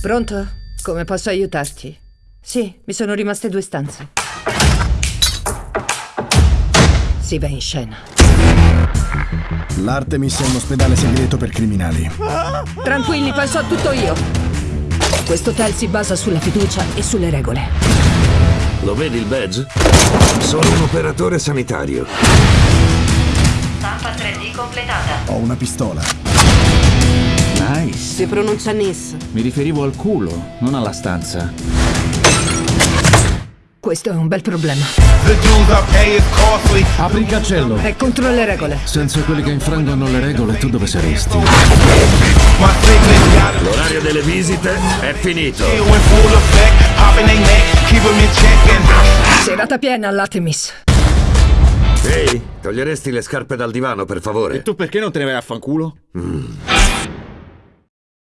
Pronto? Come posso aiutarti? Sì, mi sono rimaste due stanze. Si va in scena. L'Artemis è un ospedale segreto per criminali. Tranquilli, poi so tutto io. Questo hotel si basa sulla fiducia e sulle regole. Lo vedi il badge? Sono un operatore sanitario. Stampa 3D completata. Ho una pistola. Si pronuncia Nis. Mi riferivo al culo, non alla stanza. Questo è un bel problema. Apri il cancello. È contro le regole. Senza quelli che infrangono le regole, tu dove saresti? L'orario delle visite è finito. Serata piena all'Artemis. Ehi, toglieresti le scarpe dal divano, per favore? Tu perché non te ne vai a fanculo?